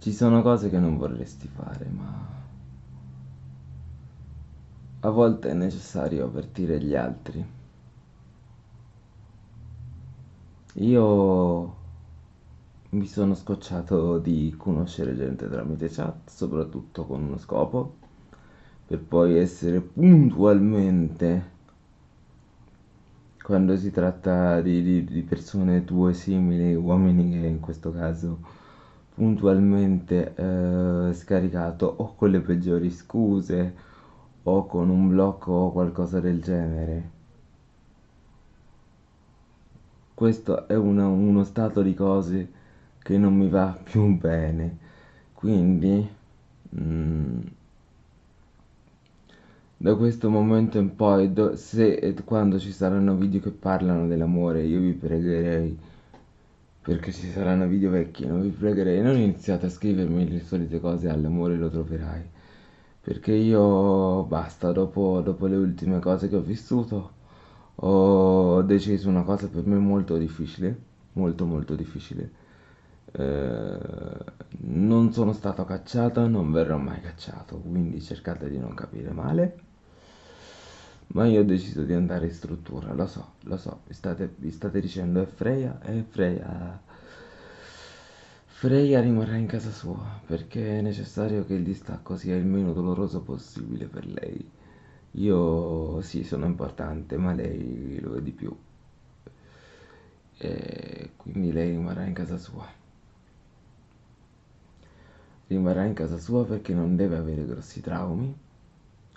Ci sono cose che non vorresti fare, ma a volte è necessario avvertire gli altri. Io mi sono scocciato di conoscere gente tramite chat, soprattutto con uno scopo, per poi essere puntualmente, quando si tratta di, di- di persone tue simili, uomini che in questo caso puntualmente eh, scaricato o con le peggiori scuse o con un blocco o qualcosa del genere. Questo è una- uno stato di cose che non mi va più bene. Quindi, mm, da questo momento in poi, do- se e quando ci saranno video che parlano dell'amore, io vi pregherei, perché ci saranno video vecchi, non vi pregherei, non iniziate a scrivermi le solite cose all'amore lo troverai. Perché io basta, dopo, dopo le ultime cose che ho vissuto, ho deciso una cosa per me molto difficile, molto molto difficile. Eh, non sono stato cacciato, non verrò mai cacciato, quindi cercate di non capire male. Ma io ho deciso di andare in struttura, lo so, lo so, vi state, vi state dicendo è Freya, è Freya. Freya rimarrà in casa sua perché è necessario che il distacco sia il meno doloroso possibile per lei. Io sì, sono importante, ma lei lo è di più. E quindi lei rimarrà in casa sua. Rimarrà in casa sua perché non deve avere grossi traumi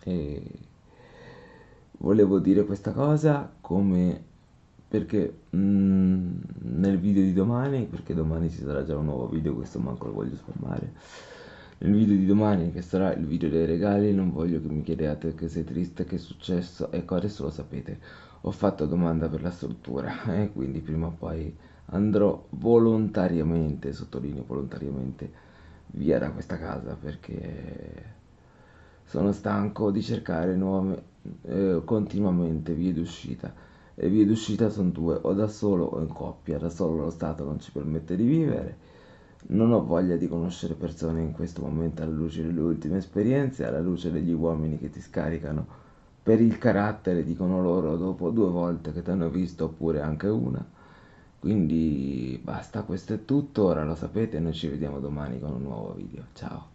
e volevo dire questa cosa come perché mm, nel video di domani, perché domani ci sarà già un nuovo video, questo manco lo voglio spammare. Nel video di domani, che sarà il video dei regali, non voglio che mi chiediate che sei triste, che è successo. Ecco, adesso lo sapete. Ho fatto domanda per la struttura e quindi prima o poi andrò volontariamente, sottolineo volontariamente, via da questa casa perché sono stanco di cercare nuove, eh, continuamente vie d'uscita. Le vie d'uscita sono due, o da solo o in coppia. Da solo lo Stato non ci permette di vivere. Non ho voglia di conoscere persone in questo momento alla luce delle ultime esperienze, alla luce degli uomini che ti scaricano per il carattere, dicono loro, dopo due volte che ti hanno visto, oppure anche una. Quindi basta, questo è tutto, ora lo sapete, noi ci vediamo domani con un nuovo video. Ciao!